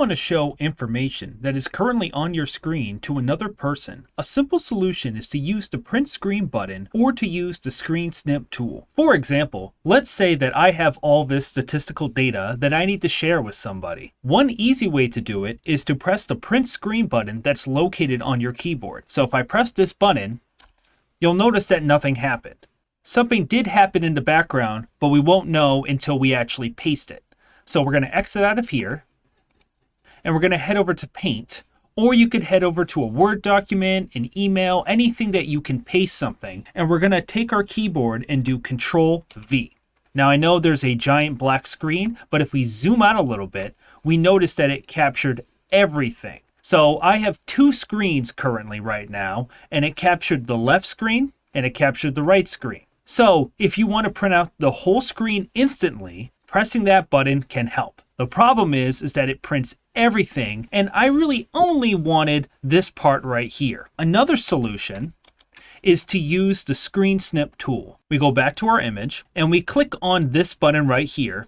want to show information that is currently on your screen to another person, a simple solution is to use the print screen button or to use the screen snip tool. For example, let's say that I have all this statistical data that I need to share with somebody. One easy way to do it is to press the print screen button that's located on your keyboard. So if I press this button, you'll notice that nothing happened. Something did happen in the background, but we won't know until we actually paste it. So we're going to exit out of here and we're going to head over to Paint. Or you could head over to a Word document, an email, anything that you can paste something. And we're going to take our keyboard and do Control V. Now I know there's a giant black screen, but if we zoom out a little bit, we notice that it captured everything. So I have two screens currently right now, and it captured the left screen and it captured the right screen. So if you want to print out the whole screen instantly, pressing that button can help. The problem is, is that it prints everything, and I really only wanted this part right here. Another solution is to use the screen snip tool. We go back to our image and we click on this button right here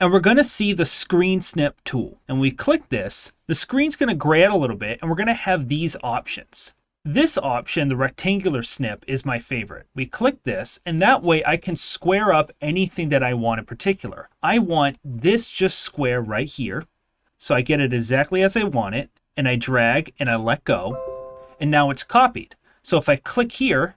and we're going to see the screen snip tool. And we click this, the screen's going to gray out a little bit and we're going to have these options. This option, the rectangular snip, is my favorite. We click this, and that way I can square up anything that I want in particular. I want this just square right here, so I get it exactly as I want it, and I drag and I let go, and now it's copied. So if I click here,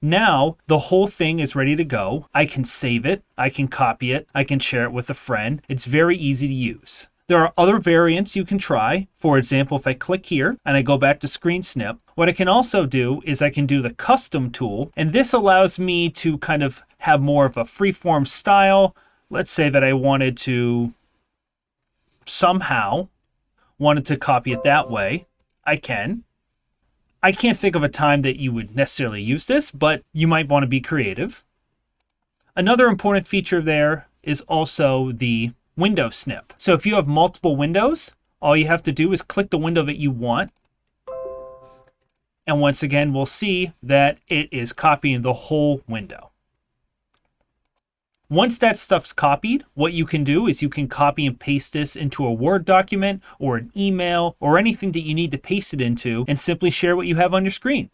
now the whole thing is ready to go. I can save it, I can copy it, I can share it with a friend. It's very easy to use. There are other variants you can try. For example, if I click here and I go back to screen snip, what I can also do is I can do the custom tool, and this allows me to kind of have more of a freeform style. Let's say that I wanted to somehow wanted to copy it that way. I can. I can't think of a time that you would necessarily use this, but you might want to be creative. Another important feature there is also the window snip. So if you have multiple windows, all you have to do is click the window that you want. And once again, we'll see that it is copying the whole window. Once that stuff's copied, what you can do is you can copy and paste this into a Word document or an email or anything that you need to paste it into and simply share what you have on your screen.